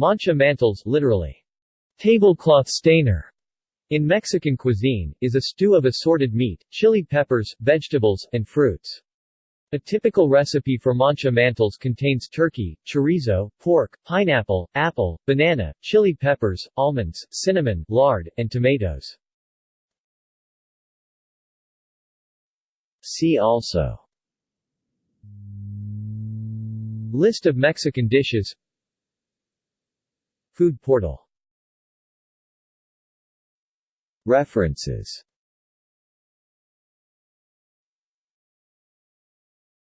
Manchamanteles literally, tablecloth stainer, in Mexican cuisine, is a stew of assorted meat, chili peppers, vegetables, and fruits. A typical recipe for manchamanteles contains turkey, chorizo, pork, pineapple, apple, banana, chili peppers, almonds, cinnamon, lard, and tomatoes. See also List of Mexican dishes Food portal. References